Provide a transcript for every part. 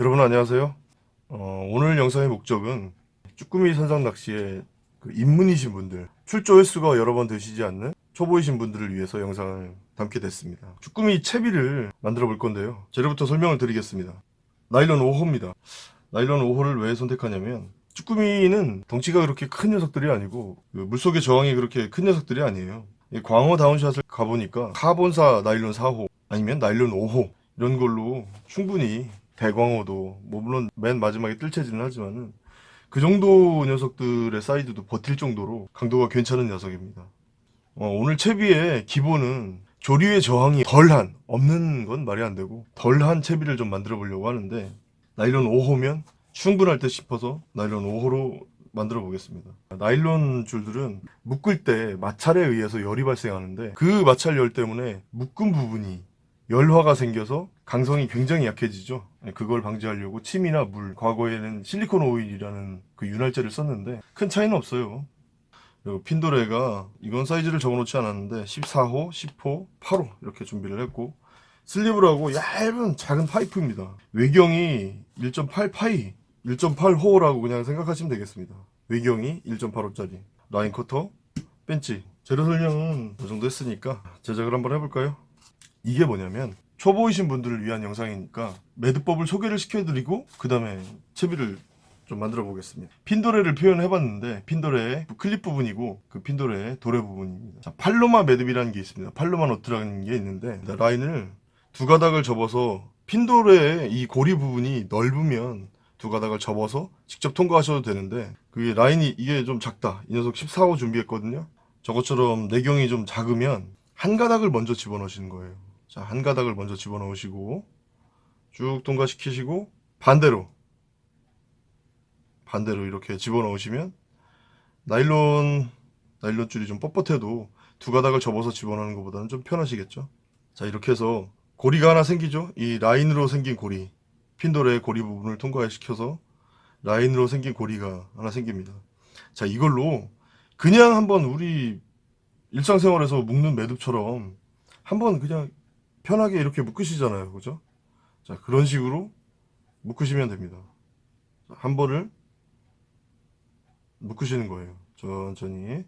여러분 안녕하세요. 어, 오늘 영상의 목적은 쭈꾸미 선상 낚시에 그 입문이신 분들, 출조 횟수가 여러 번 되시지 않는 초보이신 분들을 위해서 영상을 담게 됐습니다. 쭈꾸미 채비를 만들어 볼 건데요. 재료부터 설명을 드리겠습니다. 나일론 5호입니다. 나일론 5호를 왜 선택하냐면 쭈꾸미는 덩치가 그렇게 큰 녀석들이 아니고 그 물속의 저항이 그렇게 큰 녀석들이 아니에요. 이 광어 down shot을 가보니까 카본사 나일론 4호 아니면 나일론 5호 이런 걸로 충분히 대광어도 뭐 물론 맨 마지막에 뜰채지는 하지만은 그 정도 녀석들의 사이즈도 버틸 정도로 강도가 괜찮은 녀석입니다. 어, 오늘 채비의 기본은 조류의 저항이 덜한 없는 건 말이 안 되고 덜한 채비를 좀 만들어 보려고 하는데 나일론 5호면 충분할 듯 싶어서 나일론 5호로 만들어 보겠습니다. 나일론 줄들은 묶을 때 마찰에 의해서 열이 발생하는데 그 마찰 열 때문에 묶은 부분이 열화가 생겨서 강성이 굉장히 약해지죠. 그걸 방지하려고 침이나 물, 과거에는 실리콘 오일이라는 그 윤활제를 썼는데 큰 차이는 없어요. 그리고 핀도래가 이건 사이즈를 적어놓지 않았는데 14호, 10호, 8호 이렇게 준비를 했고 sleeve라고 얇은 작은 파이프입니다. 외경이 1.8 파이, 1.8호라고 그냥 생각하시면 되겠습니다. 외경이 1.85짜리 라인 커터, 벤치 재료 설명은 이 정도 했으니까 제작을 한번 해볼까요? 이게 뭐냐면 초보이신 분들을 위한 영상이니까 매듭법을 소개를 시켜드리고 그 다음에 채비를 좀 만들어 보겠습니다. 핀도레를 표현해 봤는데 핀도레의 클립 부분이고 그 핀도레의 도래 부분입니다. 자, 팔로마 매듭이라는 게 있습니다. 팔로마 너트라는 게 있는데 라인을 두 가닥을 접어서 핀도레의 이 고리 부분이 넓으면 두 가닥을 접어서 직접 통과하셔도 되는데 그 라인이 이게 좀 작다. 이 녀석 14호 준비했거든요. 저것처럼 내경이 좀 작으면 한 가닥을 먼저 집어넣으시는 거예요 자, 한 가닥을 먼저 집어넣으시고 쭉 통과시키시고 반대로 반대로 이렇게 집어넣으시면 나일론 나일론 줄이 좀 뻣뻣해도 두 가닥을 접어서 집어넣는 것보다는 좀 편하시겠죠? 자 이렇게 해서 고리가 하나 생기죠? 이 라인으로 생긴 고리 핀돌의 고리 부분을 통과시켜서 라인으로 생긴 고리가 하나 생깁니다. 자 이걸로 그냥 한번 우리 일상생활에서 묶는 매듭처럼 한번 그냥 편하게 이렇게 묶으시잖아요. 그죠? 자 그런 식으로 묶으시면 됩니다. 한 번을 묶으시는 거예요. 천천히.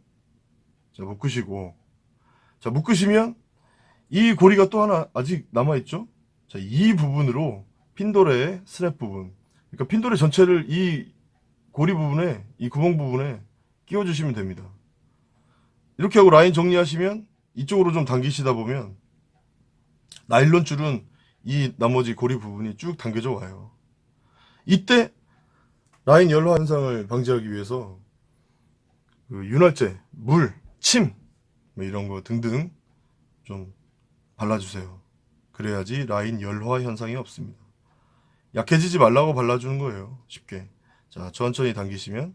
자 묶으시고. 자 묶으시면 이 고리가 또 하나 아직 남아있죠? 자 이 부분으로 핀도레의 스냅 부분. 그러니까 핀도레 전체를 이 고리 부분에 이 구멍 부분에 끼워 주시면 됩니다. 이렇게 하고 라인 정리하시면 이쪽으로 좀 당기시다 보면 나일론 줄은 이 나머지 고리 부분이 쭉 당겨져 와요. 이때 라인 열화 현상을 방지하기 위해서 그 윤활제, 물, 침, 뭐 이런 거 등등 좀 발라주세요. 그래야지 라인 열화 현상이 없습니다. 약해지지 말라고 발라주는 거예요. 쉽게. 자, 천천히 당기시면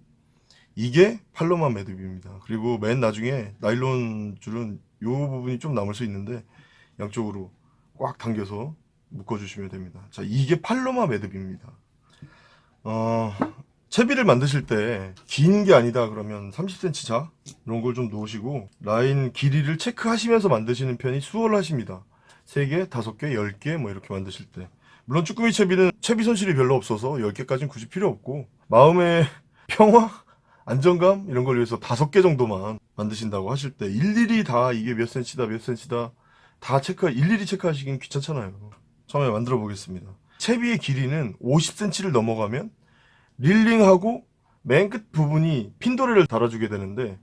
이게 팔로마 매듭입니다. 그리고 맨 나중에 나일론 줄은 이 부분이 좀 남을 수 있는데 양쪽으로 꽉 당겨서 묶어주시면 됩니다. 자, 이게 팔로마 매듭입니다. 어, 채비를 만드실 때 긴 게 아니다 그러면 30cm 자 이런 걸 좀 놓으시고 라인 길이를 체크하시면서 만드시는 편이 수월하십니다. 3개, 5개, 10개 뭐 이렇게 만드실 때 물론 쭈꾸미 채비는 채비 손실이 별로 없어서 10개까지는 굳이 필요 없고 마음의 평화? 안정감? 이런 걸 위해서 5개 정도만 만드신다고 하실 때 일일이 다 이게 몇 cm다 몇 cm다 다 체크 일일이 체크하시긴 귀찮잖아요. 처음에 만들어 보겠습니다. 채비의 길이는 50cm를 넘어가면 릴링하고 맨 끝 부분이 핀도레를 달아주게 되는데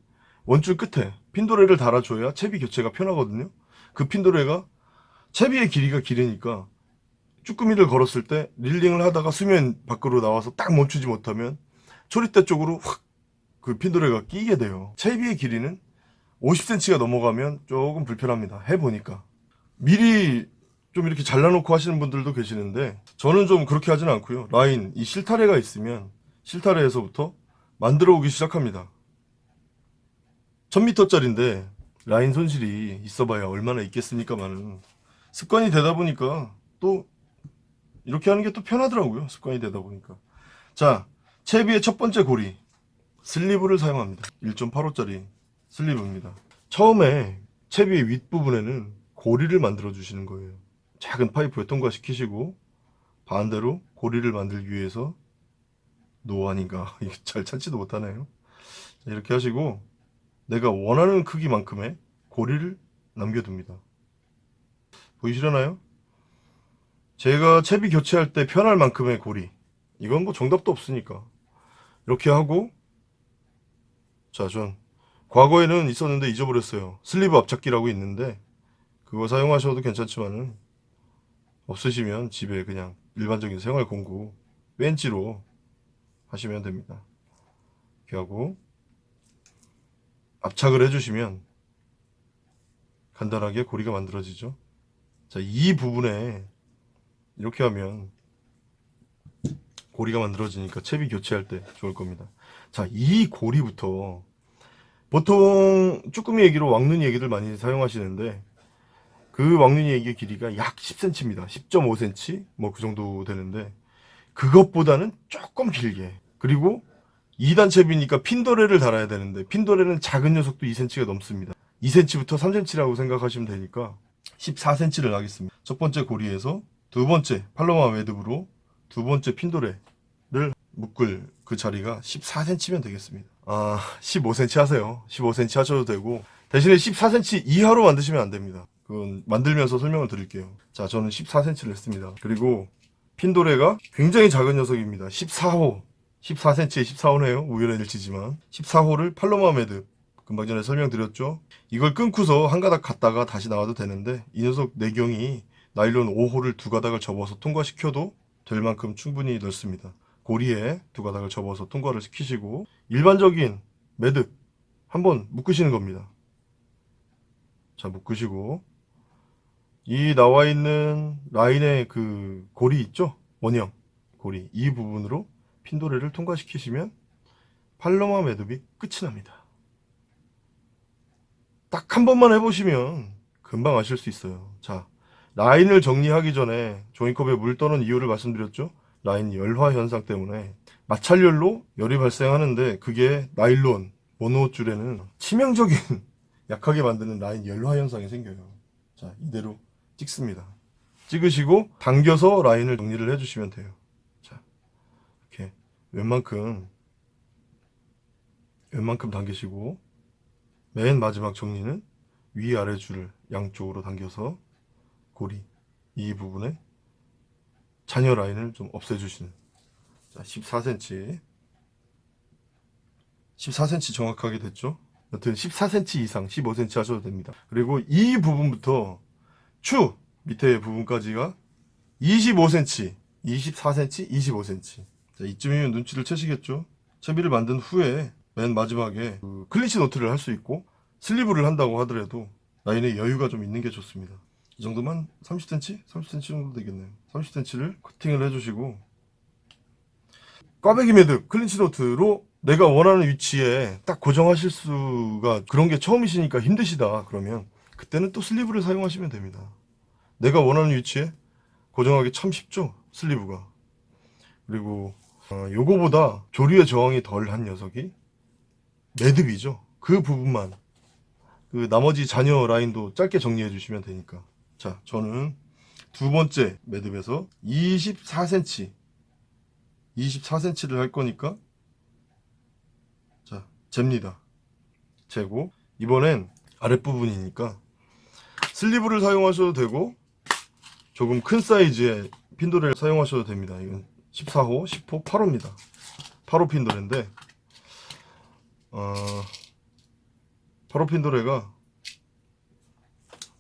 원줄 끝에 핀도레를 달아줘야 채비 교체가 편하거든요. 그 핀도레가 채비의 길이가 길으니까 쭈꾸미를 걸었을 때 릴링을 하다가 수면 밖으로 나와서 딱 멈추지 못하면 초리대 쪽으로 확 그 핀도레가 끼게 돼요. 채비의 길이는 50cm가 넘어가면 조금 불편합니다. 해보니까. 미리 좀 이렇게 잘라놓고 하시는 분들도 계시는데 저는 좀 그렇게 하진 않고요. 라인, 이 실타래가 있으면 실타래에서부터 만들어 오기 시작합니다. 1000m짜리인데 라인 손실이 있어봐야 얼마나 있겠습니까만은 습관이 되다 보니까 또 이렇게 하는 게 또 편하더라고요. 습관이 되다 보니까. 자, 채비의 첫 번째 고리 슬리브를 사용합니다. 1.85짜리 슬리브입니다. 처음에 채비 윗부분에는 고리를 만들어 주시는 거예요. 작은 파이프에 통과시키시고 반대로 고리를 만들기 위해서 노안인가 잘 찾지도 못하네요. 자, 이렇게 하시고 내가 원하는 크기만큼의 고리를 남겨둡니다. 보이시려나요? 제가 채비 교체할 때 편할 만큼의 고리. 이건 뭐 정답도 없으니까. 이렇게 하고 자, 전 과거에는 있었는데 잊어버렸어요. 슬리브 앞잡기라고 있는데 그거 사용하셔도 괜찮지만은 없으시면 집에 그냥 일반적인 생활 공구 벤치로 하시면 됩니다. 이렇게 하고 압착을 해주시면 간단하게 고리가 만들어지죠. 자, 이 부분에 이렇게 하면 고리가 만들어지니까 채비 교체할 때 좋을 겁니다. 자, 이 고리부터 보통 쭈꾸미 얘기로 왕눈이 얘기를 많이 사용하시는데 그 왕눈이 얘기의 길이가 약 10cm입니다. 10.5cm 뭐 그 정도 되는데 그것보다는 조금 길게 그리고 2단 채비니까 핀도레를 달아야 되는데 핀도레는 작은 녀석도 2cm가 넘습니다. 2cm부터 3cm라고 생각하시면 되니까 14cm를 하겠습니다. 첫 번째 고리에서 두 번째 팔로마 매듭으로 두 번째 핀도레를 묶을 그 자리가 14cm면 되겠습니다. 아, 15cm 하세요. 15cm 하셔도 되고 대신에 14cm 이하로 만드시면 안 됩니다. 그건 만들면서 설명을 드릴게요. 자, 저는 14cm를 했습니다. 그리고 핀도레가 굉장히 작은 녀석입니다. 14호. 14cm에 14호네요. 우연의 일치지만. 14호를 팔로마 매듭. 금방 전에 설명드렸죠. 이걸 끊고서 한 가닥 갔다가 다시 나와도 되는데 이 녀석 내경이 나일론 5호를 두 가닥을 접어서 통과시켜도 될 만큼 충분히 넓습니다. 고리에 두 가닥을 접어서 통과를 시키시고 일반적인 매듭 한번 묶으시는 겁니다. 자 묶으시고 이 나와 있는 라인의 그 고리 있죠? 원형 고리 이 부분으로 핀도레를 통과시키시면 팔로마 매듭이 끝이 납니다. 딱 한 번만 해보시면 금방 아실 수 있어요. 자, 라인을 정리하기 전에 조인컵에 물 떠는 이유를 말씀드렸죠? 라인 열화 현상 때문에 마찰열로 열이 발생하는데 그게 나일론 모노줄에는 치명적인 약하게 만드는 라인 열화 현상이 생겨요. 자, 이대로 찍습니다. 찍으시고 당겨서 라인을 정리를 해주시면 돼요. 자, 이렇게 웬만큼 웬만큼 당기시고 맨 마지막 정리는 위아래 줄을 양쪽으로 당겨서 고리 이 부분에 잔여 라인을 좀 없애주시는 자 14cm 14cm 정확하게 됐죠? 여튼 14cm 이상 15cm 하셔도 됩니다. 그리고 이 부분부터 추 밑에 부분까지가 25cm 24cm 25cm 자 이쯤이면 눈치를 채시겠죠? 채비를 만든 후에 맨 마지막에 그 클린치 노트를 할 수 있고 sleeve를 한다고 하더라도 라인에 여유가 좀 있는 게 좋습니다. 이 정도만 30cm? 30cm 정도 되겠네요 30cm를 커팅을 해주시고 꽈배기 매듭 clinch knot로 내가 원하는 위치에 딱 고정하실 수가 그런 게 처음이시니까 힘드시다 그러면 그때는 또 sleeve를 사용하시면 됩니다. 내가 원하는 위치에 고정하기 참 쉽죠 sleeve가. 그리고 어, 요거보다 조류의 저항이 덜한 녀석이 매듭이죠. 그 부분만. 그 나머지 잔여 라인도 짧게 정리해 주시면 되니까. 자 저는 두 번째 매듭에서 24cm 24cm를 할 거니까 자 잽니다. 재고. 이번엔 아랫부분이니까 슬리브를 사용하셔도 되고 조금 큰 사이즈의 핀도레를 사용하셔도 됩니다. 이건 14호 10호 8호입니다. 8호 핀도래인데 어, 8호 핀도래가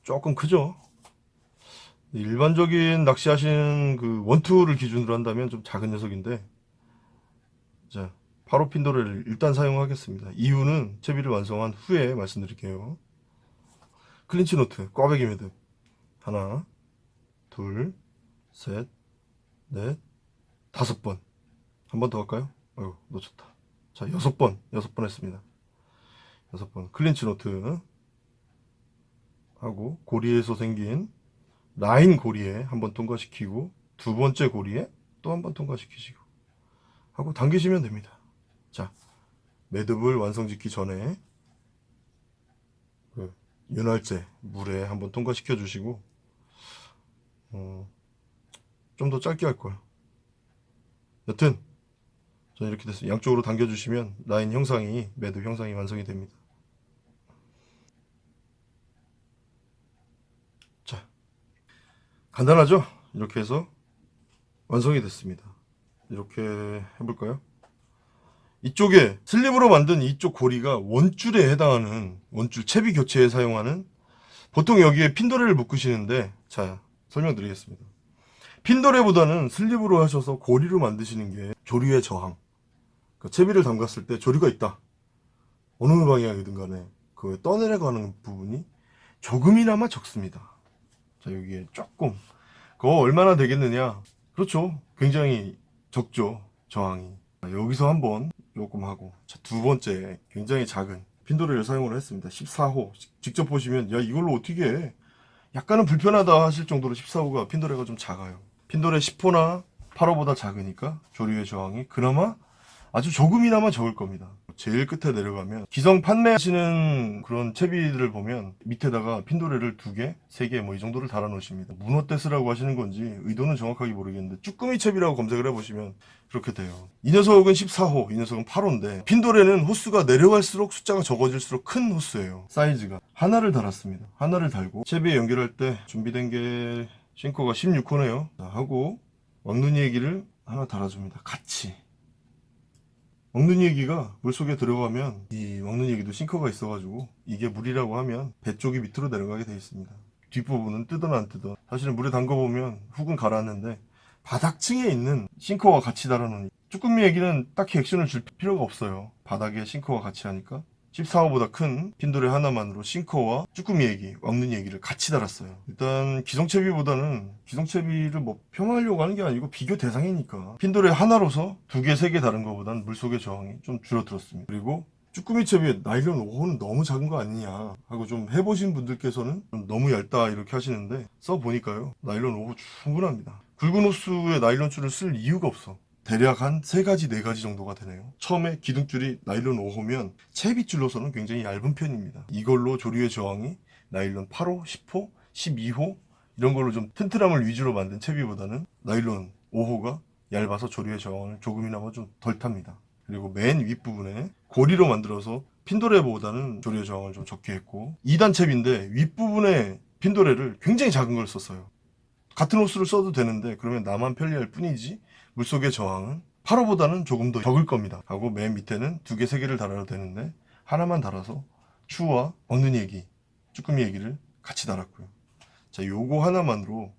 조금 크죠 일반적인 낚시하시는 그 원투를 기준으로 한다면 좀 작은 녀석인데 자 바로 핀도래를 일단 사용하겠습니다. 이유는 채비를 완성한 후에 말씀드릴게요. clinch knot 꽈배기 매듭. 하나 둘셋넷 다섯 번. 한 번 더 할까요? 아유 놓쳤다. 자 여섯 번 여섯 번 했습니다. 여섯 번. clinch knot. 하고 고리에서 생긴 라인 고리에 한번 통과시키고 두 번째 고리에 또 한번 통과시키시고 하고 당기시면 됩니다. 자, 매듭을 완성짓기 전에 그 윤활제 물에 한번 통과시켜 주시고 어, 좀 더 짧게 할 걸. 여튼 저는 이렇게 됐어요. 양쪽으로 당겨주시면 라인 형상이 매듭 형상이 완성이 됩니다. 간단하죠? 이렇게 해서 완성이 됐습니다. 이렇게 해볼까요? 이쪽에 슬립으로 만든 이쪽 고리가 원줄에 해당하는 원줄 채비 교체에 사용하는 보통 여기에 핀도레를 묶으시는데 자 설명드리겠습니다. 핀도레보다는 슬립으로 하셔서 고리로 만드시는 게 조류의 저항 그 채비를 담갔을 때 조류가 있다 어느 방향이든 간에 그 떠내려가는 부분이 조금이나마 적습니다. 자 여기에 조금. 그거 얼마나 되겠느냐? 그렇죠. 굉장히 적죠. 저항이. 자, 여기서 한번 조금 하고. 자, 두 번째 굉장히 작은 핀도레를 사용을 했습니다. 14호. 직접 보시면 야 이걸로 어떻게 해? 약간은 불편하다 하실 정도로 14호가 핀도레가 좀 작아요. 핀도레 10호나 8호보다 작으니까 조류의 저항이 그나마 아주 조금이나마 적을 겁니다 제일 끝에 내려가면 기성 판매하시는 그런 채비들을 보면 밑에다가 핀도레를 두 개, 세 개 뭐 이 정도를 달아 놓으십니다. 문어떼스라고 하시는 건지 의도는 정확하게 모르겠는데 쭈꾸미 채비라고 검색을 해보시면 그렇게 돼요. 이 녀석은 14호, 이 녀석은 8호인데 핀도레는 호수가 내려갈수록 숫자가 적어질수록 큰 호수예요. 사이즈가. 하나를 달았습니다. 하나를 달고 채비에 연결할 때 준비된 게 싱커가 16호네요. 하고 왕눈이 얘기를 하나 달아줍니다. 같이. 먹는 얘기가 물속에 들어가면 이 먹는 얘기도 싱커가 있어가지고 이게 물이라고 하면 배 쪽이 밑으로 내려가게 되어 있습니다. 뒷부분은 뜨든 안 뜨든 사실은 물에 담궈보면 훅은 가라앉는데 바닥층에 있는 싱커와 같이 달아놓은 쭈꾸미 얘기는 딱히 액션을 줄 필요가 없어요. 바닥에 싱커와 같이 하니까 14호보다 큰 핀도레 하나만으로 싱커와 쭈꾸미 얘기, 왕눈 얘기를 같이 달았어요. 일단 기성채비보다는 기성채비를 뭐 폄하하려고 하는 게 아니고 비교 대상이니까 핀도레 하나로서 두 개, 세 개 다른 것보다는 물속의 저항이 좀 줄어들었습니다. 그리고 쭈꾸미 채비에 나일론 5호는 너무 작은 거 아니냐 하고 좀 해보신 분들께서는 좀 너무 얇다 이렇게 하시는데 써보니까요 나일론 5호 충분합니다. 굵은 호수에 나일론 줄을 쓸 이유가 없어. 대략 한 세가지네가지 정도가 되네요. 처음에 기둥줄이 나일론 5호면 채빗줄로서는 굉장히 얇은 편입니다. 이걸로 조류의 저항이 나일론 8호, 10호, 12호 이런 걸로 좀 튼튼함을 위주로 만든 채비보다는 나일론 5호가 얇아서 조류의 저항을 조금이나마 좀 덜 탑니다. 그리고 맨 윗부분에 고리로 만들어서 핀도레보다는 조류의 저항을 좀 적게 했고 2단 채비인데 윗부분에 핀도레를 굉장히 작은 걸 썼어요. 같은 호수를 써도 되는데 그러면 나만 편리할 뿐이지 물속의 저항은 8호보다는 조금 더 적을 겁니다. 하고 맨 밑에는 두 개, 세 개를 달아도 되는데 하나만 달아서 추와 먹는 얘기, 쭈꾸미 얘기를 같이 달았고요. 자, 요거 하나만으로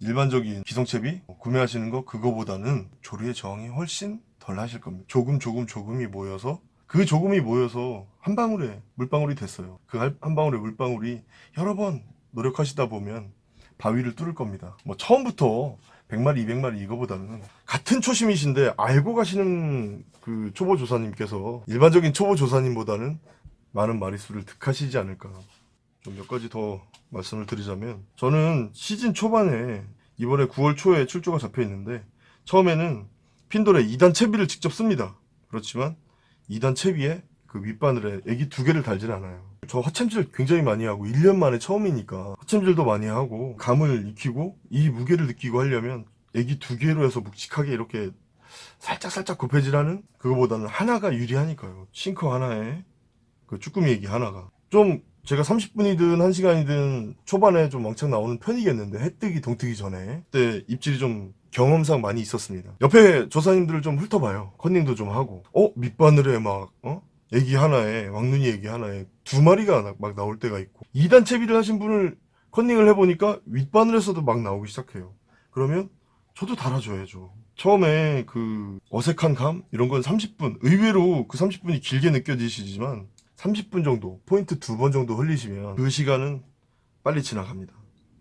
일반적인 기성채비 구매하시는 거 그거보다는 조류의 저항이 훨씬 덜 하실 겁니다. 조금 조금 조금이 모여서 그 조금이 모여서 한 방울에 물방울이 됐어요. 그 한 방울의 물방울이 여러 번 노력하시다 보면 바위를 뚫을 겁니다. 뭐 처음부터 100마리, 200마리 이거보다는 같은 초심이신데 알고 가시는 그 초보 조사님께서 일반적인 초보 조사님보다는 많은 마리수를 득하시지 않을까. 좀 몇 가지 더 말씀을 드리자면 저는 시즌 초반에 이번에 9월 초에 출조가 잡혀 있는데 처음에는 핀돌에 2단 채비를 직접 씁니다. 그렇지만 2단 채비에 그 윗바늘에 애기 두 개를 달질 않아요. 저 허챔질 굉장히 많이 하고 1년 만에 처음이니까 허챔질도 많이 하고 감을 익히고 이 무게를 느끼고 하려면 애기 두 개로 해서 묵직하게 이렇게 살짝살짝 굽해질하는 그거보다는 하나가 유리하니까요. 싱커 하나에 그 쭈꾸미 애기 하나가 좀 제가 30분이든 1시간이든 초반에 좀 왕창 나오는 편이겠는데 해 뜨기 동뜨기 전에 그때 입질이 좀 경험상 많이 있었습니다. 옆에 조사님들을 좀 훑어봐요. 컨닝도 좀 하고 어? 밑바늘에 막 어? 애기 하나에 왕눈이 애기 하나에 두 마리가 나- 막 나올 때가 있고 2단 채비를 하신 분을 컨닝을 해보니까 윗바늘에서도 막 나오기 시작해요. 그러면 저도 달아줘야죠. 처음에 그 어색한 감 이런 건 30분 의외로 그 30분이 길게 느껴지시지만 30분 정도 포인트 두 번 정도 흘리시면 그 시간은 빨리 지나갑니다.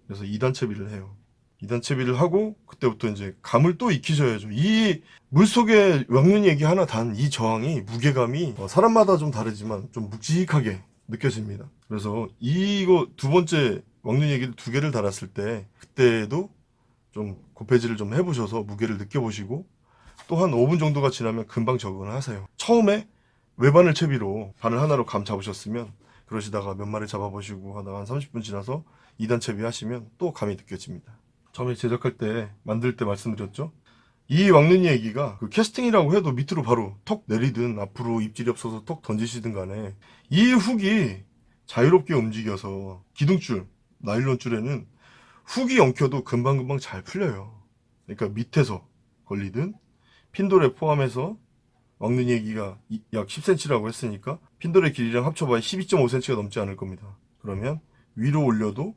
그래서 2단 채비를 해요. 2단 채비를 하고 그때부터 이제 감을 또 익히셔야죠. 이 물속에 왕눈이 얘기 하나 단 이 저항이 무게감이 어, 사람마다 좀 다르지만 좀 묵직하게 느껴집니다. 그래서 이거 두 번째 왕눈 얘기를 두 개를 달았을 때 그때도 좀 고패질을 좀 해보셔서 무게를 느껴보시고 또 한 5분 정도가 지나면 금방 적응을 하세요. 처음에 외바늘 채비로 바늘 하나로 감 잡으셨으면 그러시다가 몇 마리 잡아보시고 하다가 한 30분 지나서 2단 채비 하시면 또 감이 느껴집니다. 처음에 제작할 때 만들 때 말씀드렸죠. 이 왕눈이 얘기가 그 캐스팅이라고 해도 밑으로 바로 톡 내리든 앞으로 입질이 없어서 톡 던지시든 간에 이 훅이 자유롭게 움직여서 기둥줄, 나일론 줄에는 훅이 엉켜도 금방금방 잘 풀려요. 그러니까 밑에서 걸리든 핀돌에 포함해서 왕눈이 얘기가 이- 약 10cm라고 했으니까 핀돌의 길이랑 합쳐봐야 12.5cm가 넘지 않을 겁니다. 그러면 위로 올려도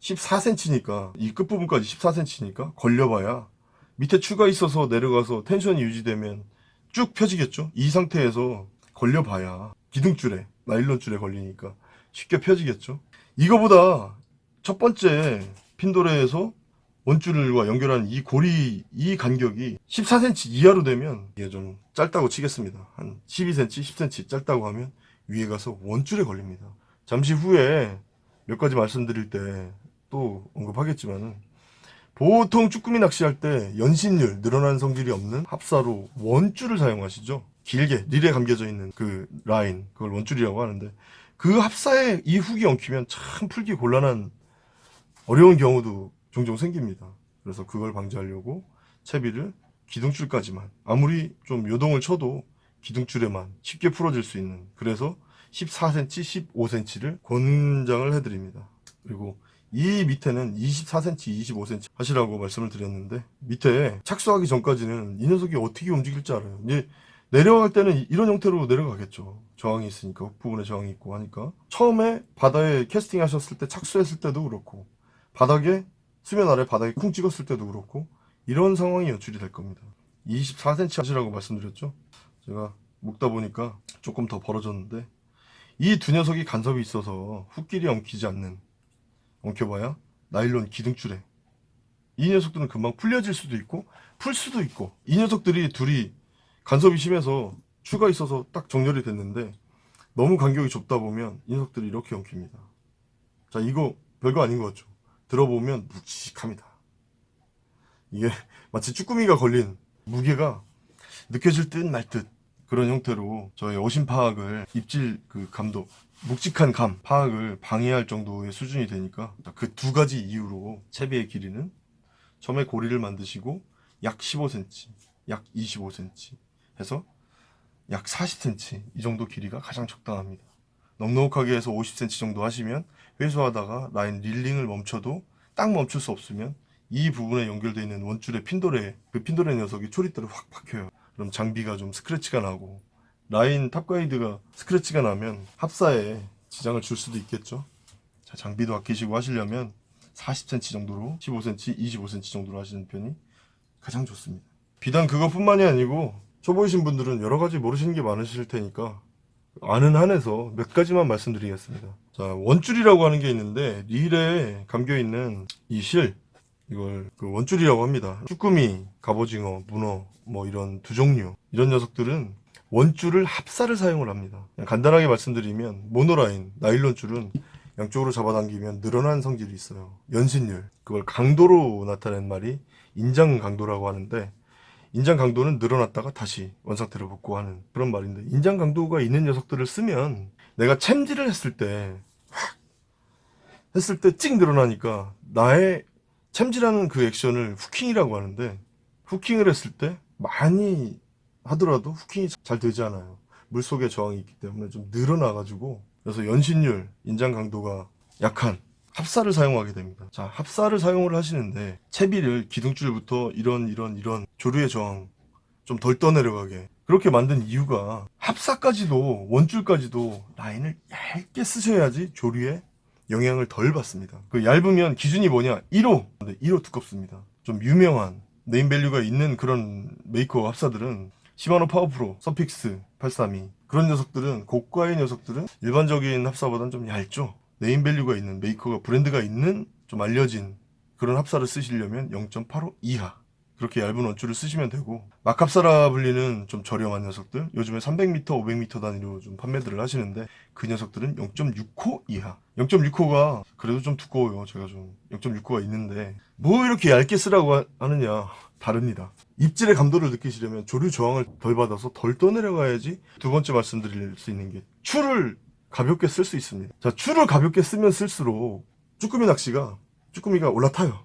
14cm니까 이 끝부분까지 14cm니까 걸려봐야 밑에 추가 있어서 내려가서 텐션이 유지되면 쭉 펴지겠죠? 이 상태에서 걸려봐야 기둥줄에 나일론 줄에 걸리니까 쉽게 펴지겠죠? 이거보다 첫 번째 핀도레에서 원줄과 연결한 이 고리 이 간격이 14cm 이하로 되면 이게 좀 짧다고 치겠습니다. 한 12cm, 10cm 짧다고 하면 위에 가서 원줄에 걸립니다. 잠시 후에 몇 가지 말씀드릴 때 또 언급하겠지만은 보통 쭈꾸미 낚시할 때 연신율 늘어난 성질이 없는 합사로 원줄을 사용하시죠. 길게 릴에 감겨져 있는 그 라인 그걸 원줄이라고 하는데 그 합사에 이 훅이 엉키면 참 풀기 곤란한 어려운 경우도 종종 생깁니다. 그래서 그걸 방지하려고 채비를 기둥줄까지만 아무리 좀 요동을 쳐도 기둥줄에만 쉽게 풀어질 수 있는 그래서 14cm, 15cm를 권장을 해드립니다. 그리고 이 밑에는 24cm, 25cm 하시라고 말씀을 드렸는데 밑에 착수하기 전까지는 이 녀석이 어떻게 움직일지 알아요. 이제 내려갈 때는 이런 형태로 내려가겠죠. 저항이 있으니까 그 부분에 저항이 있고 하니까 처음에 바다에 캐스팅 하셨을 때 착수했을 때도 그렇고 바닥에 수면 아래 바닥에 쿵 찍었을 때도 그렇고 이런 상황이 연출이 될 겁니다. 24cm 하시라고 말씀드렸죠. 제가 묶다 보니까 조금 더 벌어졌는데 이 두 녀석이 간섭이 있어서 훅길이 엉키지 않는 엉켜봐야 나일론 기둥줄에 이 녀석들은 금방 풀려질 수도 있고 풀 수도 있고 이 녀석들이 둘이 간섭이 심해서 추가 있어서 딱 정렬이 됐는데 너무 간격이 좁다 보면 이 녀석들이 이렇게 엉킵니다. 자 이거 별거 아닌 것 같죠? 들어보면 묵직합니다. 이게 마치 쭈꾸미가 걸린 무게가 느껴질 듯말듯 그런 형태로 저희 어신 파악을 입질 그 감도 묵직한 감 파악을 방해할 정도의 수준이 되니까 그 두 가지 이유로 채비의 길이는 처음에 고리를 만드시고 약 15cm, 약 25cm 해서 약 40cm 이 정도 길이가 가장 적당합니다. 넉넉하게 해서 50cm 정도 하시면 회수하다가 라인 reeling을 멈춰도 딱 멈출 수 없으면 이 부분에 연결되어 있는 원줄의 핀도래 그 핀도래 녀석이 초리대로 확 박혀요. 그럼 장비가 좀 스크래치가 나고 라인 top guide가 스크래치가 나면 합사에 지장을 줄 수도 있겠죠. 자, 장비도 아끼시고 하시려면 40cm 정도로 15cm, 25cm 정도로 하시는 편이 가장 좋습니다. 비단 그것뿐만이 아니고 초보이신 분들은 여러 가지 모르시는 게 많으실 테니까 아는 한에서 몇 가지만 말씀드리겠습니다. 자, 원줄이라고 하는 게 있는데 릴에 감겨 있는 이실 이걸 그 원줄이라고 합니다. 쭈꾸미, 갑오징어, 문어 뭐 이런 두 종류 이런 녀석들은 원줄을 합사를 사용을 합니다. 간단하게 말씀드리면 모노라인, 나일론 줄은 양쪽으로 잡아당기면 늘어난 성질이 있어요. 연신율 그걸 강도로 나타낸 말이 인장 강도라고 하는데 인장 강도는 늘어났다가 다시 원상태로 복구 하는 그런 말인데 인장 강도가 있는 녀석들을 쓰면 내가 챔질을 했을 때 확 했을 때 찍 늘어나니까 나의 챔질하는 그 액션을 후킹이라고 하는데 후킹을 했을 때 많이 하더라도 후킹이 잘 되지 않아요 물속에 저항이 있기 때문에 좀 늘어나 가지고 그래서 연신율 인장 강도가 약한 합사를 사용하게 됩니다. 자, 합사를 사용을 하시는데 채비를 기둥줄부터 이런 이런 이런 조류의 저항 좀 덜 떠내려가게 그렇게 만든 이유가 합사까지도 원줄까지도 라인을 얇게 쓰셔야지 조류에 영향을 덜 받습니다. 그 얇으면 기준이 뭐냐? 1호. 근데 1호 두껍습니다. 좀 유명한 네임밸류가 있는 그런 메이커 합사들은 시마노 파워프로, 서픽스 832 그런 녀석들은 고가의 녀석들은 일반적인 합사보다는 좀 얇죠. 네임밸류가 있는 메이커가 브랜드가 있는 좀 알려진 그런 합사를 쓰시려면 0.85 이하 그렇게 얇은 원줄을 쓰시면 되고 막합사라 불리는 좀 저렴한 녀석들 요즘에 300m, 500m 단위로 좀 판매들을 하시는데 그 녀석들은 0.6호 이하. 0.6호가 그래도 좀 두꺼워요. 제가 좀 0.6호가 있는데 뭐 이렇게 얇게 쓰라고 하- 하느냐 다릅니다. 입질의 감도를 느끼시려면 조류 저항을 덜 받아서 덜 떠내려가야지 두 번째 말씀드릴 수 있는 게 추를 가볍게 쓸 수 있습니다. 자 추를 가볍게 쓰면 쓸수록 쭈꾸미 낚시가 쭈꾸미가 올라타요.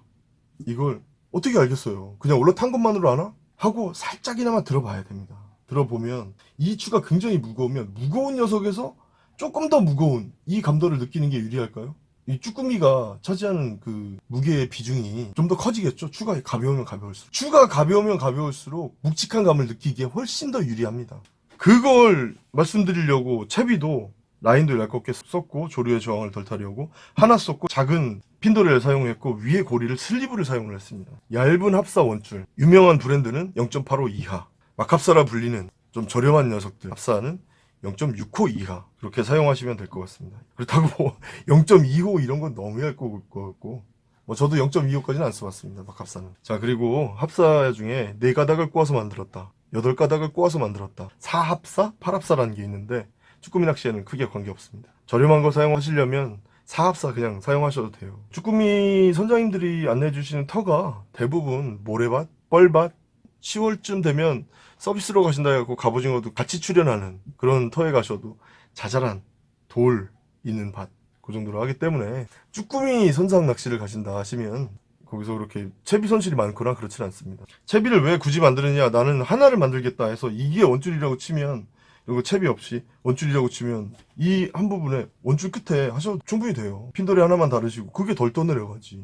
이걸 어떻게 알겠어요? 그냥 올라탄 것만으로 아나? 하고 살짝이나마 들어봐야 됩니다. 들어보면 이 추가 굉장히 무거우면 무거운 녀석에서 조금 더 무거운 이 감도를 느끼는 게 유리할까요? 이 쭈꾸미가 차지하는 그 무게의 비중이 좀 더 커지겠죠? 추가 가벼우면 가벼울수록. 추가 가벼우면 가벼울수록 묵직한 감을 느끼기에 훨씬 더 유리합니다. 그걸 말씀드리려고 채비도 라인도 얇게 썼고 조류의 저항을 덜 타려고 하나 썼고 작은 핀도레를 사용했고 위에 고리를 슬리브를 사용을 했습니다. 얇은 합사 원줄 유명한 브랜드는 0.85 이하 막합사라 불리는 좀 저렴한 녀석들 합사는 0.6호 이하 그렇게 사용하시면 될 것 같습니다. 그렇다고 0.2호 이런 건 너무 얇고 것 같고 뭐 저도 0.25까지는 안 써봤습니다. 막합사는. 자 그리고 합사 중에 네 가닥을 꼬아서 만들었다. 여덟 가닥을 꼬아서 만들었다. 사합사, 팔합사라는 게 있는데 쭈꾸미 낚시에는 크게 관계없습니다. 저렴한 거 사용하시려면 사합사 그냥 사용하셔도 돼요. 쭈꾸미 선장님들이 안내해 주시는 터가 대부분 모래밭, 뻘밭, 10월쯤 되면 서비스로 가신다 해갖고 갑오징어도 같이 출연하는 그런 터에 가셔도 자잘한 돌 있는 밭 그 정도로 하기 때문에 쭈꾸미 선상 낚시를 가신다 하시면 거기서 그렇게 채비 손실이 많거나 그렇진 않습니다. 채비를 왜 굳이 만드느냐 나는 하나를 만들겠다 해서 이게 원줄이라고 치면 그리고 채비 없이 원줄이라고 치면 이 한 부분에 원줄 끝에 하셔도 충분히 돼요. 핀돌이 하나만 다르시고 그게 덜 떠내려가지.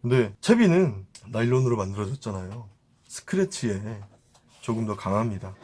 근데 채비는 나일론으로 만들어졌잖아요. 스크래치에 조금 더 강합니다.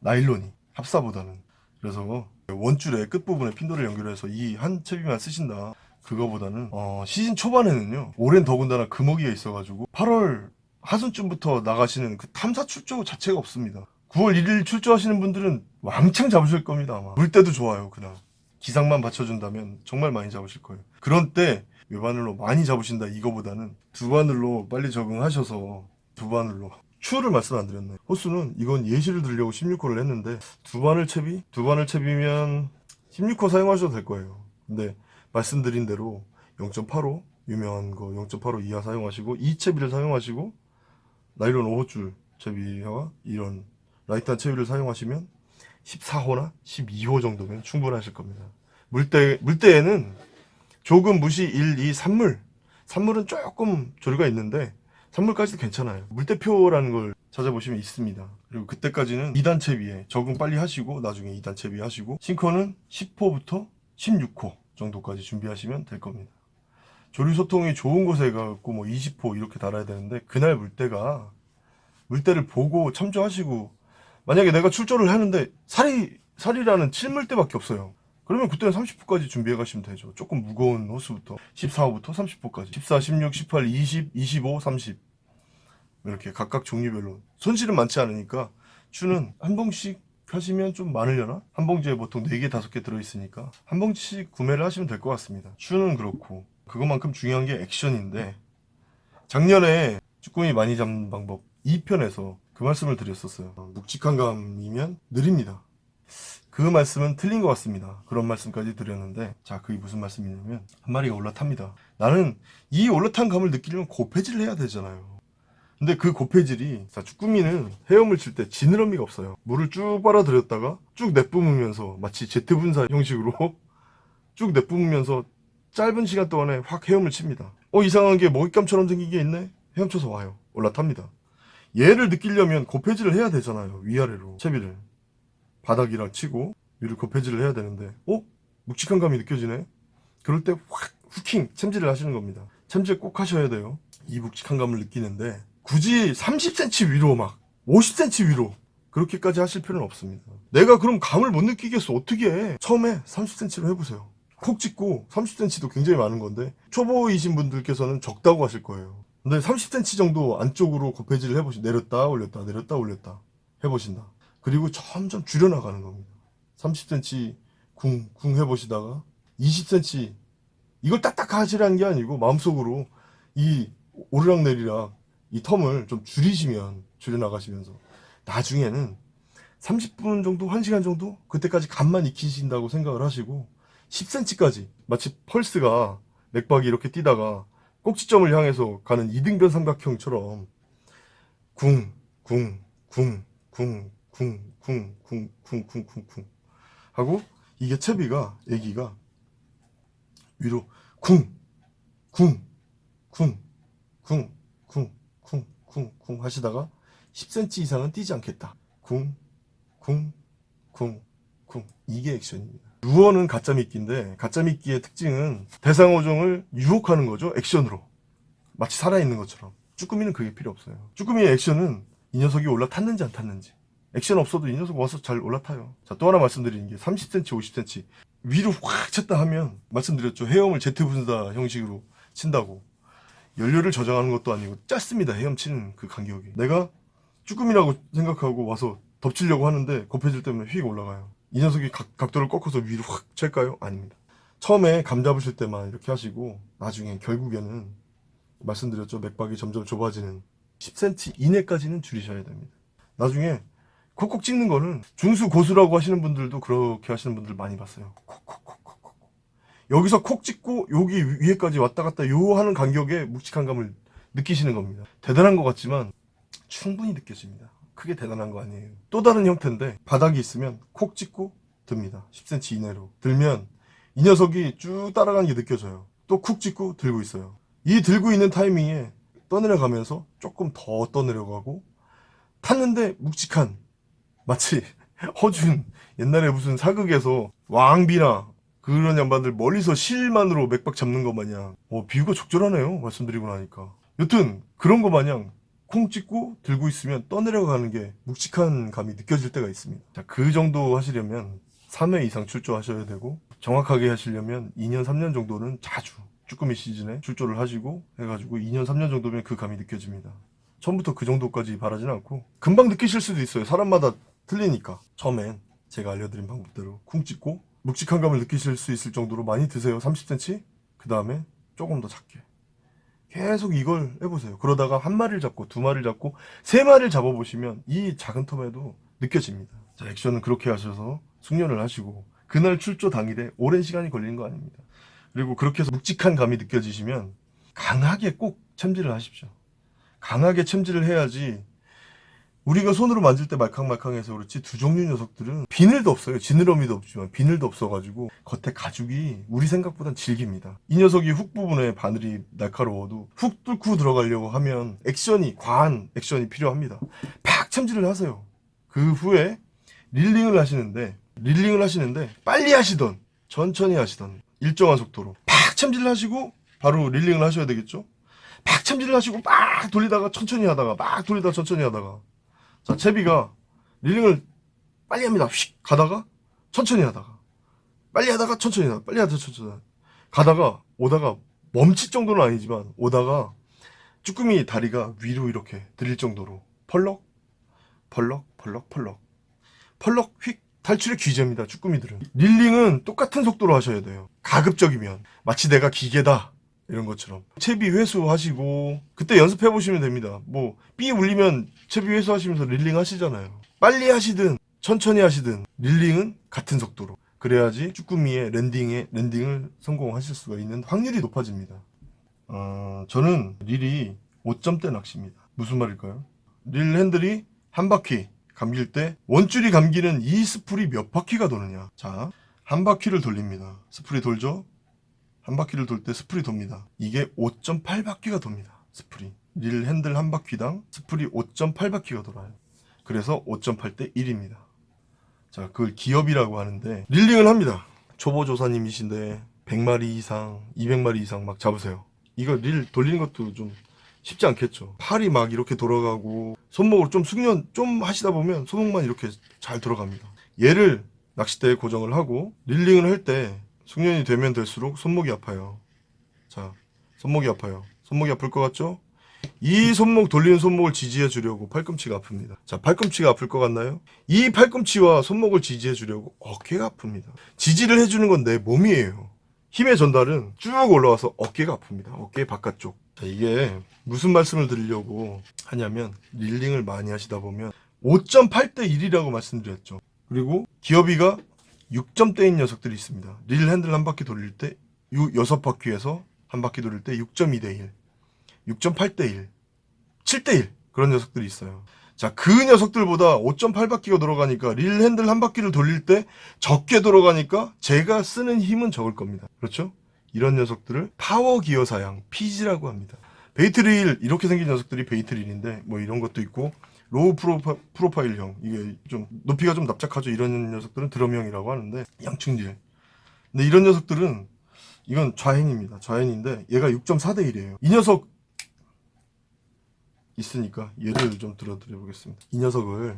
나일론이 합사보다는. 그래서 원줄의 끝부분에 핀돌을 연결해서 이 한 채비만 쓰신다. 그거보다는 어, 시즌 초반에는요. 올해는 더군다나 금어기가 있어가지고 8월 하순쯤부터 나가시는 그 탐사 출조 자체가 없습니다. 9월 1일 출조하시는 분들은 왕창 잡으실 겁니다 아마. 물때도 좋아요 그날. 기상만 받쳐준다면 정말 많이 잡으실 거예요. 그런 때 외바늘로 많이 잡으신다 이거보다는 두 바늘로 빨리 적응하셔서 두 바늘로 추를 말씀 안 드렸네. 호수는 이건 예시를 들려고 16호를 했는데 두 바늘 채비? 두 바늘 채비면 16호 사용하셔도 될 거예요. 근데 말씀드린 대로 0.85 유명한 거 0.85 이하 사용하시고 이 채비를 사용하시고 나일론 5호줄 채비와 이런 light한 채비를 사용하시면 14호나 12호 정도면 충분하실 겁니다. 물때, 물때에는 조금 무시 1, 2, 삼물. 삼물은 조금 조류가 있는데 삼물까지도 괜찮아요. 물때표라는 걸 찾아보시면 있습니다. 그리고 그때까지는 2단 채비에 적응 빨리 하시고 나중에 2단 채비 하시고 sinker는 10호부터 16호 정도까지 준비하시면 될 겁니다. 조류 소통이 좋은 곳에 가고 뭐 20호 이렇게 달아야 되는데 그날 물때가 물때를 보고 참조하시고 만약에 내가 출조를 하는데 살이 살이라는 7물때밖에 없어요. 그러면 그때는 30호까지 준비해 가시면 되죠. 조금 무거운 호수부터 14호부터 30호까지 14, 16, 18, 20, 25, 30 이렇게 각각 종류별로 손실은 많지 않으니까 추는 한 봉씩 하시면 좀 많으려나? 한 봉지에 보통 4개, 5개 들어있으니까 한 봉지씩 구매를 하시면 될 것 같습니다. 추는 그렇고 그것만큼 중요한 게 액션인데 작년에 쭈꾸미 많이 잡는 방법 2편에서 그 말씀을 드렸었어요. 묵직한 감이면 느립니다. 그 말씀은 틀린 것 같습니다. 그런 말씀까지 드렸는데 자 그게 무슨 말씀이냐면 한 마리가 올라탑니다. 나는 이 올라탄 감을 느끼려면 고폐질을 해야 되잖아요. 근데 그 고폐질이 자 쭈꾸미는 헤엄을 칠 때 지느러미가 없어요. 물을 쭉 빨아들였다가 쭉 내뿜으면서 마치 제트 분사 형식으로 쭉 내뿜으면서 짧은 시간 동안에 확 헤엄을 칩니다. 어 이상한 게 먹잇감처럼 생긴 게 있네? 헤엄쳐서 와요. 올라탑니다. 얘를 느끼려면 고폐질을 해야 되잖아요. 위아래로 채비를. 바닥이랑 치고 위를 고폐질을 해야 되는데 어? 묵직한 감이 느껴지네? 그럴 때 확 후킹 챔질을 하시는 겁니다. 챔질 꼭 하셔야 돼요. 이 묵직한 감을 느끼는데 굳이 30cm 위로 막 50cm 위로 그렇게까지 하실 필요는 없습니다. 내가 그럼 감을 못 느끼겠어. 어떻게 해? 처음에 30cm로 해보세요. 콕 찍고 30cm도 굉장히 많은 건데 초보이신 분들께서는 적다고 하실 거예요. 근데 30cm 정도 안쪽으로 고폐질을 해보시 내렸다 올렸다 내렸다 올렸다 해보신다. 그리고 점점 줄여나가는 겁니다. 30cm 궁, 궁 해보시다가 20cm 이걸 딱딱 하시라는 게 아니고 마음속으로 이 오르락내리락 이 텀을 좀 줄이시면 줄여나가시면서 나중에는 30분 정도 1시간 정도 그때까지 간만 익히신다고 생각을 하시고 10cm까지 마치 펄스가 맥박이 이렇게 뛰다가 꼭지점을 향해서 가는 이등변 삼각형처럼 궁, 궁, 궁, 궁, 쿵, 쿵, 쿵, 쿵, 쿵, 쿵, 쿵 하고 이게 채비가 애기가 위로 쿵, 쿵, 쿵, 쿵, 쿵 쿵, 쿵 하시다가 10cm 이상은 뛰지 않겠다. 쿵, 쿵, 쿵, 쿵. 이게 액션입니다. 루어는 가짜 미끼인데 가짜 미끼의 특징은 대상 어종을 유혹하는 거죠. 액션으로. 마치 살아있는 것처럼. 쭈꾸미는 그게 필요 없어요. 쭈꾸미의 액션은 이 녀석이 올라탔는지 안 탔는지. 액션 없어도 이 녀석 와서 잘 올라타요. 자, 또 하나 말씀드리는 게 30cm, 50cm 위로 확 쳤다 하면 말씀드렸죠. 헤엄을 제트 분사 형식으로 친다고. 연료를 저장하는 것도 아니고 짧습니다. 헤엄 치는 그 간격이. 내가 쭈꾸미라고 생각하고 와서 덮치려고 하는데 고패질 때문에 휙 올라가요. 이 녀석이 각, 각도를 꺾어서 위로 확 찰까요? 아닙니다. 처음에 감 잡으실 때만 이렇게 하시고 나중에 결국에는 말씀드렸죠. 맥박이 점점 좁아지는 10cm 이내까지는 줄이셔야 됩니다. 나중에 콕콕 찍는 거는 중수 고수라고 하시는 분들도 그렇게 하시는 분들 많이 봤어요. 콕콕콕콕콕. 여기서 콕 찍고 여기 위에까지 왔다 갔다 요 하는 간격에 묵직한 감을 느끼시는 겁니다. 대단한 것 같지만 충분히 느껴집니다. 크게 대단한 거 아니에요. 또 다른 형태인데 바닥이 있으면 콕 찍고 듭니다. 10cm 이내로. 들면 이 녀석이 쭉 따라가는 게 느껴져요. 또 쿡 찍고 들고 있어요. 이 들고 있는 타이밍에 떠내려 가면서 조금 더 떠내려 가고 탔는데 묵직한 마치 허준 옛날에 무슨 사극에서 왕비나 그런 양반들 멀리서 실만으로 맥박 잡는 것 마냥 어, 비유가 적절하네요 말씀드리고 나니까 여튼 그런 거 마냥 콩 찍고 들고 있으면 떠내려가는 게 묵직한 감이 느껴질 때가 있습니다. 자, 그 정도 하시려면 3회 이상 출조하셔야 되고 정확하게 하시려면 2년 3년 정도는 자주 쭈꾸미 시즌에 출조를 하시고 해가지고 2년 3년 정도면 그 감이 느껴집니다. 처음부터 그 정도까지 바라진 않고 금방 느끼실 수도 있어요. 사람마다 틀리니까. 처음엔 제가 알려드린 방법대로 쿵 찍고 묵직한 감을 느끼실 수 있을 정도로 많이 드세요. 30cm 그 다음에 조금 더 작게 계속 이걸 해보세요. 그러다가 한 마리를 잡고 두 마리를 잡고 세 마리를 잡아보시면 이 작은 텀에도 느껴집니다. 자 액션은 그렇게 하셔서 숙련을 하시고 그날 출조 당일에 오랜 시간이 걸리는 거 아닙니다. 그리고 그렇게 해서 묵직한 감이 느껴지시면 강하게 꼭 챔질을 하십시오. 강하게 챔질을 해야지 우리가 손으로 만질 때 말캉말캉해서 그렇지 두 종류 녀석들은 비늘도 없어요. 지느러미도 없지만 비늘도 없어가지고 겉에 가죽이 우리 생각보단 질깁니다. 이 녀석이 훅 부분에 바늘이 날카로워도 훅 뚫고 들어가려고 하면 액션이 과한 액션이 필요합니다. 팍 챔질을 하세요. 그 후에 릴링을 하시는데 릴링을 하시는데 빨리 하시던 천천히 하시던 일정한 속도로 팍 챔질을 하시고 바로 릴링을 하셔야 되겠죠. 팍 챔질을 하시고 막 돌리다가 천천히 하다가 막 돌리다가 천천히 하다가 자, 채비가 릴링을 빨리 합니다. 휙 가다가 천천히 하다가 빨리 하다가 천천히 하다가 빨리 하다가 천천히 하다가 가다가 오다가 멈칫 정도는 아니지만 오다가 쭈꾸미 다리가 위로 이렇게 들릴 정도로 펄럭 펄럭 펄럭 펄럭 펄럭 휙 탈출의 귀재입니다. 쭈꾸미들은 릴링은 똑같은 속도로 하셔야 돼요. 가급적이면 마치 내가 기계다 이런 것처럼. 채비 회수하시고 그때 연습해 보시면 됩니다. 뭐삐 울리면 채비 회수하시면서 릴링 하시잖아요. 빨리 하시든 천천히 하시든 릴링은 같은 속도로. 그래야지 쭈꾸미의 랜딩에 랜딩을 성공하실 수가 있는 확률이 높아집니다. 어, 저는 릴이 5점대 낚시입니다. 무슨 말일까요? 릴 핸들이 한 바퀴 감길 때 원줄이 감기는 이 스풀이 몇 바퀴가 도느냐? 자 한 바퀴를 돌립니다. 스풀이 돌죠 한 바퀴를 돌 때 스풀이 돕니다. 이게 5.8바퀴가 돕니다. 스풀이. 릴 핸들 한 바퀴당 스풀이 5.8바퀴가 돌아요. 그래서 5.8 대 1입니다. 자, 그걸 기어비라고 하는데 reeling을 합니다. 초보 조사님이신데 100마리 이상, 200마리 이상 막 잡으세요. 이거 릴 돌리는 것도 좀 쉽지 않겠죠. 팔이 막 이렇게 돌아가고 손목을 좀 숙련 좀 하시다 보면 손목만 이렇게 잘 돌아갑니다. 얘를 낚싯대에 고정을 하고 릴링을 할 때 숙련이 되면 될수록 손목이 아파요. 자, 손목이 아파요. 손목이 아플 것 같죠? 이 손목 돌리는 손목을 지지해 주려고 팔꿈치가 아픕니다. 자, 팔꿈치가 아플 것 같나요? 이 팔꿈치와 손목을 지지해 주려고 어깨가 아픕니다. 지지를 해주는 건 내 몸이에요. 힘의 전달은 쭉 올라와서 어깨가 아픕니다. 어깨 바깥쪽. 자, 이게 무슨 말씀을 드리려고 하냐면 릴링을 많이 하시다 보면 5.8대 1이라고 말씀드렸죠. 그리고 기어비가 6점대인 녀석들이 있습니다. 릴 핸들 한 바퀴 돌릴 때 6 바퀴에서 한 바퀴 돌릴 때 6.2대 1, 6.8대 1, 7대 1 그런 녀석들이 있어요. 자, 그 녀석들보다 5.8바퀴가 돌아가니까 릴 핸들 한 바퀴를 돌릴 때 적게 돌아가니까 제가 쓰는 힘은 적을 겁니다. 그렇죠? 이런 녀석들을 power gear 사양, PG라고 합니다. bait reel 이렇게 생긴 녀석들이 bait reel인데 뭐 이런 것도 있고 low profi-, profile형. 이게 좀 높이가 좀 납작하죠. 이런 녀석들은 드럼형이라고 하는데 양축릴 근데 이런 녀석들은 이건 좌핸입니다. 좌핸인데 얘가 6.4대 1이에요. 이 녀석 있으니까 예를 좀 들어드려 보겠습니다. 이 녀석을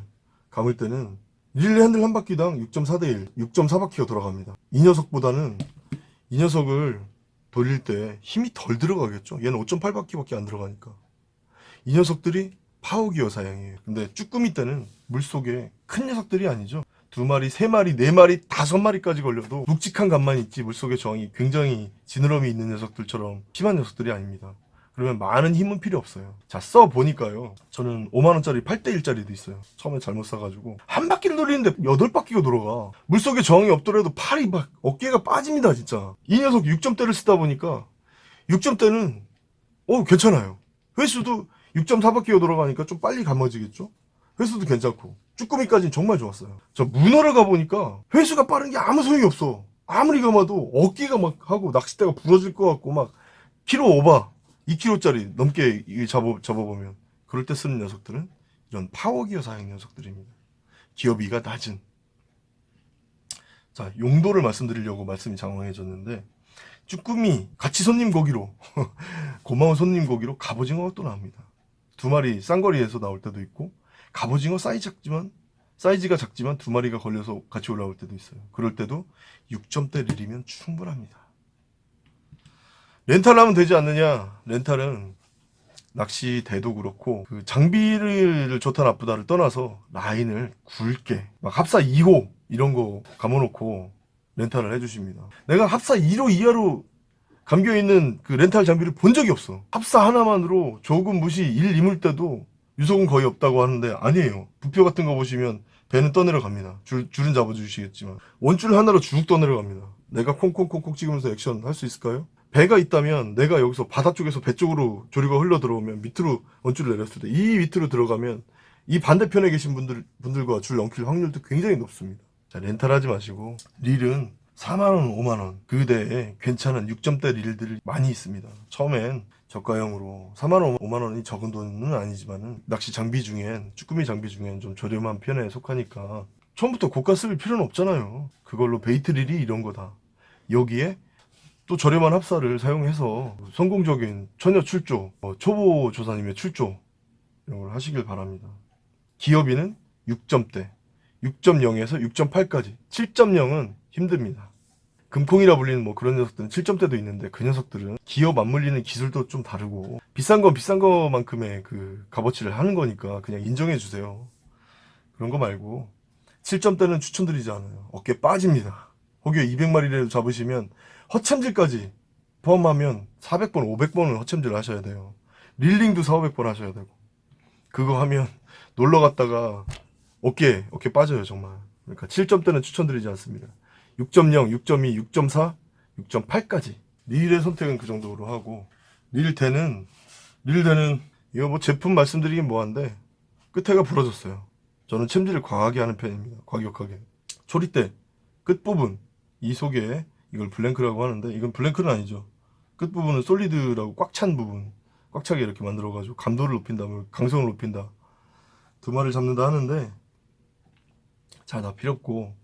감을 때는 릴레 핸들 한 바퀴당 6.4대 1 6.4바퀴가 돌아갑니다. 이 녀석보다는 이 녀석을 돌릴 때 힘이 덜 들어가겠죠? 얘는 5.8바퀴밖에 안 들어가니까. 이 녀석들이 파워기어 사양이에요. 근데 쭈꾸미 때는 물속에 큰 녀석들이 아니죠. 두 마리, 세 마리, 네 마리, 다섯 마리까지 걸려도 묵직한 감만 있지 물속의 저항이 굉장히 지느러미 있는 녀석들처럼 심한 녀석들이 아닙니다. 그러면 많은 힘은 필요 없어요. 자, 써보니까요. 저는 5만원짜리 8대1짜리도 있어요. 처음에 잘못 사가지고. 한 바퀴를 돌리는데 8바퀴가 돌아가. 물속에 저항이 없더라도 팔이 막 어깨가 빠집니다, 진짜. 이 녀석 6점대를 쓰다 보니까 6점대는, 어, 괜찮아요. 회수도 6.4바퀴가 돌아가니까 좀 빨리 감아지겠죠? 회수도 괜찮고 쭈꾸미까지는 정말 좋았어요. 저 문어를 가보니까 회수가 빠른 게 아무 소용이 없어. 아무리 감아도 어깨가 막 하고 낚싯대가 부러질 것 같고 막 키로 오바 2kg짜리 넘게 잡아, 잡아보면 그럴 때 쓰는 녀석들은 이런 파워기어 사양 녀석들입니다. 기어비가 낮은 자 용도를 말씀드리려고 말씀이 장황해졌는데 쭈꾸미 같이 손님 고기로 고마운 손님 고기로 갑오징어가 또 나옵니다. 두 마리 쌍거리에서 나올 때도 있고 갑오징어 사이즈 작지만 사이즈가 작지만 두 마리가 걸려서 같이 올라올 때도 있어요. 그럴 때도 6점대 릴이면 충분합니다. 렌탈하면 되지 않느냐? 렌탈은 낚시 대도 그렇고 그 장비를 좋다 나쁘다를 떠나서 라인을 굵게 막 합사 2호 이런 거 감아놓고 렌탈을 해주십니다. 내가 합사 1호 이하로 감겨있는 그 렌탈 장비를 본 적이 없어. 합사 하나만으로 조금 무시 1 이물 때도 유속은 거의 없다고 하는데 아니에요. 부표 같은 거 보시면 배는 떠내려갑니다. 줄, 줄은 잡아주시겠지만 원줄 하나로 쭉 떠내려갑니다. 내가 콩콩콩콩 찍으면서 액션 할 수 있을까요? 배가 있다면 내가 여기서 바다 쪽에서 배 쪽으로 조류가 흘러 들어오면 밑으로 원줄을 내렸을 때 이 밑으로 들어가면 이 반대편에 계신 분들, 분들과 줄 엉킬 확률도 굉장히 높습니다. 자, 렌탈 하지 마시고 릴은 4만원, 5만원 그 대에 괜찮은 6점대 릴들이 많이 있습니다. 처음엔 저가형으로 4만원, 5만원이 적은 돈은 아니지만 낚시 장비 중엔 쭈꾸미 장비 중엔 좀 저렴한 편에 속하니까 처음부터 고가 쓸 필요는 없잖아요. 그걸로 bait 릴이 이런 거다. 여기에 또 저렴한 합사를 사용해서 성공적인 처녀 출조, 어, 초보 조사님의 출조 이런 걸 하시길 바랍니다. 기업인은 6점대, 6.0에서 6.8까지, 7.0은 힘듭니다. 금콩이라 불리는 뭐 그런 녀석들은 7점대도 있는데 그 녀석들은 기어 맞물리는 기술도 좀 다르고 비싼 건 비싼 거만큼의 그 값어치를 하는 거니까 그냥 인정해 주세요. 그런 거 말고 7점대는 추천드리지 않아요. 어깨 빠집니다. 혹여 200마리라도 잡으시면 허챔질까지 포함하면 400번, 500번은 허챔질 하셔야 돼요. 릴링도 4, 500번 하셔야 되고 그거 하면 놀러 갔다가 어깨, 어깨 빠져요 정말. 그러니까 7점대는 추천드리지 않습니다. 6.0, 6.2, 6.4, 6.8까지 릴의 선택은 그 정도로 하고 릴대는 릴대는 이거 뭐 제품 말씀드리긴 뭐한데 끝에가 부러졌어요. 저는 챔질을 과하게 하는 편입니다. 과격하게. 초리대 끝부분 이 속에 이걸 블랭크라고 하는데 이건 블랭크는 아니죠. 끝부분은 솔리드라고 꽉 찬 부분 꽉 차게 이렇게 만들어 가지고 감도를 높인다, 뭐 강성을 높인다 두 마리를 잡는다 하는데 잘다 필요 없고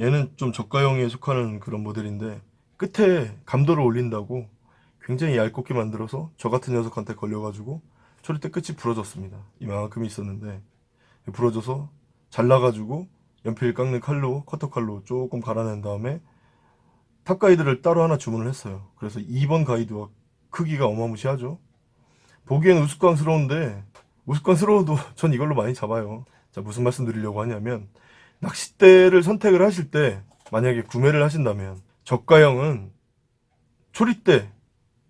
얘는 좀 저가형에 속하는 그런 모델인데 끝에 감도를 올린다고 굉장히 얇게 만들어서 저 같은 녀석한테 걸려가지고 초리대 끝이 부러졌습니다. 이만큼 있었는데 부러져서 잘라가지고 연필 깎는 칼로 커터 칼로 조금 갈아낸 다음에 탑 가이드를 따로 하나 주문을 했어요. 그래서 2번 가이드와 크기가 어마무시하죠. 보기엔 우스꽝스러운데 우스꽝스러워도 전 이걸로 많이 잡아요. 자 무슨 말씀 드리려고 하냐면 낚싯대를 선택을 하실 때 만약에 구매를 하신다면 저가형은 초리대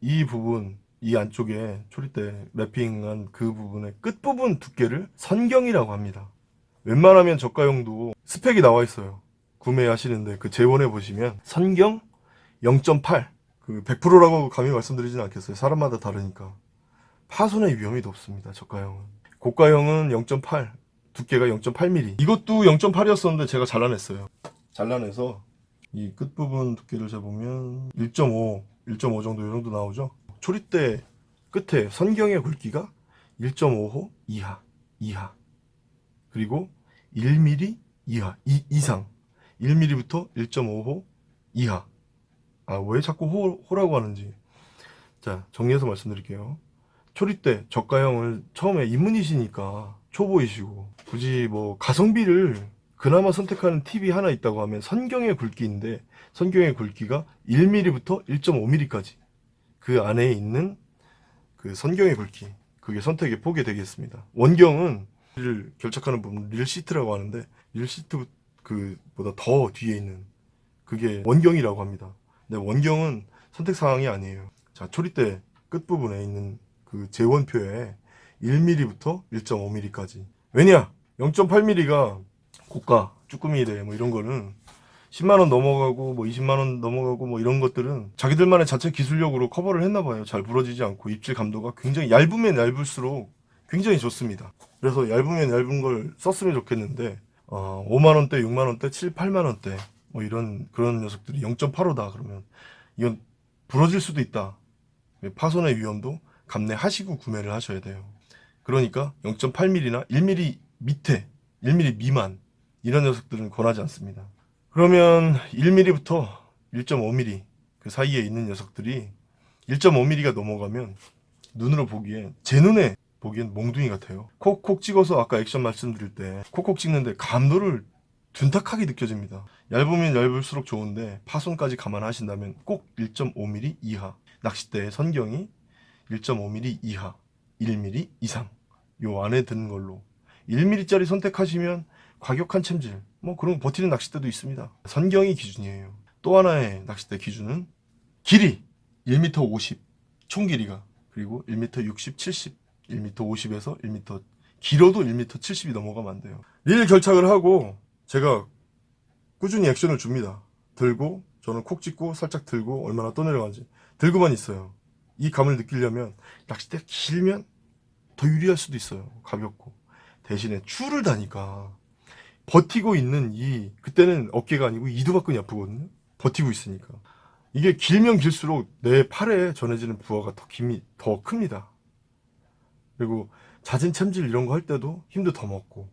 이 부분 이 안쪽에 초리대 wrapping한 그 부분의 끝부분 두께를 선경이라고 합니다. 웬만하면 저가형도 스펙이 나와 있어요. 구매하시는데 그 재원에 보시면 선경 0.8 그 100%라고 감히 말씀드리진 않겠어요. 사람마다 다르니까 파손의 위험이 높습니다. 저가형은 고가형은 0.8 두께가 0.8mm 이것도 0.8이었었는데 제가 잘라냈어요 잘라내서 이 끝부분 두께를 재보면 1.5 1.5 정도 이 정도 나오죠 초리대 끝에 선경의 굵기가 1.5호 이하, 이하. 그리고 1mm 이하, 이, 이상. 1mm부터 1.5호 이하. 아, 왜 자꾸 호, 호라고 하는지. 자, 정리해서 말씀드릴게요. 초리 때 저가형을 처음에 입문이시니까 초보이시고 굳이 뭐 가성비를 그나마 선택하는 팁이 하나 있다고 하면 선경의 굵기인데 선경의 굵기가 1mm부터 1.5mm까지 그 안에 있는 그 선경의 굵기 그게 선택의 폭이 되겠습니다. 원경은 릴을 결착하는 부분 릴 시트라고 하는데 릴 시트 그 보다 더 뒤에 있는 그게 원경이라고 합니다. 근데 원경은 선택 사항이 아니에요. 자 초리대 끝 부분에 있는 그 제원표에 1mm부터 1.5mm까지. 왜냐? 0.8mm가 고가 쭈꾸미대 뭐 이런 거는 10만 원 넘어가고 뭐 20만 원 넘어가고 뭐 이런 것들은 자기들만의 자체 기술력으로 커버를 했나 봐요. 잘 부러지지 않고 입질 감도가 굉장히 얇으면 얇을수록 굉장히 좋습니다. 그래서 얇으면 얇은 걸 썼으면 좋겠는데 어, 5만 원대, 6만 원대, 7, 8만 원대 뭐 이런 그런 녀석들이 0.85다 그러면 이건 부러질 수도 있다. 파손의 위험도 감내하시고 구매를 하셔야 돼요. 그러니까 0.8mm나 1mm 밑에 1mm 미만 이런 녀석들은 권하지 않습니다. 그러면 1mm부터 1.5mm 그 사이에 있는 녀석들이 1.5mm가 넘어가면 눈으로 보기엔 제 눈에 보기엔 몽둥이 같아요. 콕콕 찍어서 아까 액션 말씀드릴 때 콕콕 찍는데 감도를 둔탁하게 느껴집니다. 얇으면 얇을수록 좋은데 파손까지 감안하신다면 꼭 1.5mm 이하 낚싯대의 선경이 1.5mm 이하 1mm 이상 요 안에 드는 걸로 1mm짜리 선택하시면 과격한 챔질 뭐 그런 거 버티는 낚싯대도 있습니다. 선경이 기준이에요. 또 하나의 낚싯대 기준은 길이 1m 50, 총 길이가 그리고 1m 60, 70, 1m 50에서 1m 길어도 1m 70이 넘어가면 안 돼요. 릴 결착을 하고 제가 꾸준히 액션을 줍니다. 들고 저는 콕 찍고 살짝 들고 얼마나 떠내려가는지 들고만 있어요. 이 감을 느끼려면 낚싯대가 길면 더 유리할 수도 있어요. 가볍고 대신에 줄을 다니까 버티고 있는 이 그때는 어깨가 아니고 이두박근이 아프거든요. 버티고 있으니까 이게 길면 길수록 내 팔에 전해지는 부하가 더 힘이 더 큽니다. 그리고 잦은 챔질 이런 거 할 때도 힘도 더 먹고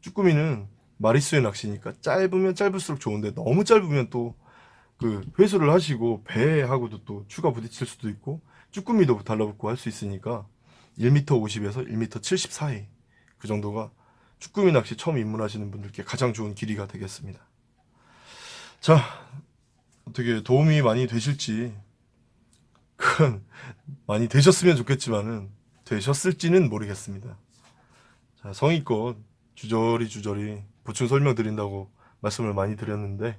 쭈꾸미는 마리수의 낚시니까 짧으면 짧을수록 좋은데 너무 짧으면 또 그 회수를 하시고 배하고도 또 추가 부딪힐 수도 있고 쭈꾸미도 달라붙고 할 수 있으니까 1m 50에서 1m 70 사이 그 정도가 쭈꾸미 낚시 처음 입문하시는 분들께 가장 좋은 길이가 되겠습니다. 자, 어떻게 도움이 많이 되실지 그건 많이 되셨으면 좋겠지만은 되셨을지는 모르겠습니다. 자, 성의껏 주저리 주저리 보충 설명드린다고 말씀을 많이 드렸는데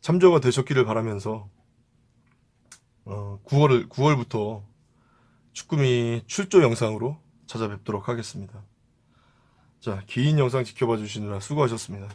참조가 되셨기를 바라면서 어, 9월을 9월부터 쭈꾸미 출조 영상으로 찾아뵙도록 하겠습니다. 자, 긴 영상 지켜봐 주시느라 수고하셨습니다.